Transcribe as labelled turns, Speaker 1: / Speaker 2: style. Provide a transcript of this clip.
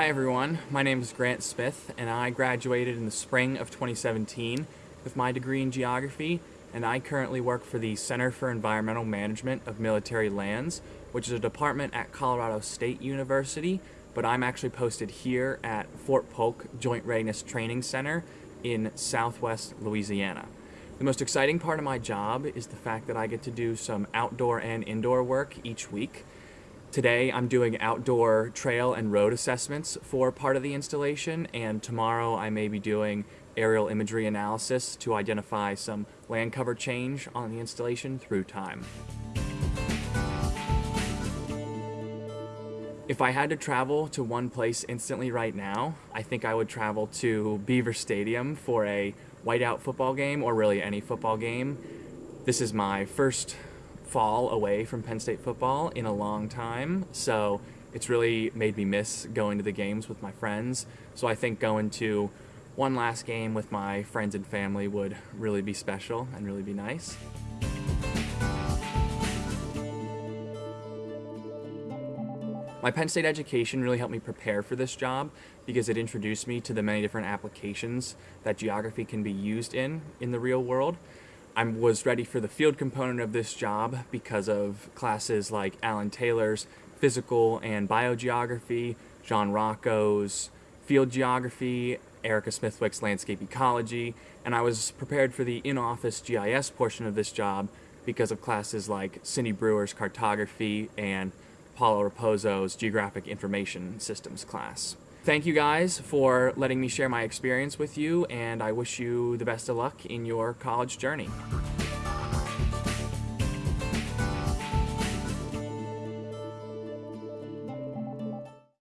Speaker 1: Hi everyone, my name is Grant Smith and I graduated in the spring of 2017 with my degree in geography and I currently work for the Center for Environmental Management of Military Lands, which is a department at Colorado State University, but I'm actually posted here at Fort Polk Joint Readiness Training Center in southwest Louisiana. The most exciting part of my job is the fact that I get to do some outdoor and indoor work each week. Today I'm doing outdoor trail and road assessments for part of the installation and tomorrow I may be doing aerial imagery analysis to identify some land cover change on the installation through time. If I had to travel to one place instantly right now, I think I would travel to Beaver Stadium for a whiteout football game or really any football game. This is my first fall away from Penn State football in a long time, so it's really made me miss going to the games with my friends. So I think going to one last game with my friends and family would really be special and really be nice. My Penn State education really helped me prepare for this job because it introduced me to the many different applications that geography can be used in in the real world. I was ready for the field component of this job because of classes like Alan Taylor's physical and biogeography, John Rocco's field geography, Erica Smithwick's landscape ecology, and I was prepared for the in-office GIS portion of this job because of classes like Cindy Brewer's cartography and Paulo Raposo's Geographic Information Systems class. Thank you guys for letting me share my experience with you, and I wish you the best of luck in your college journey.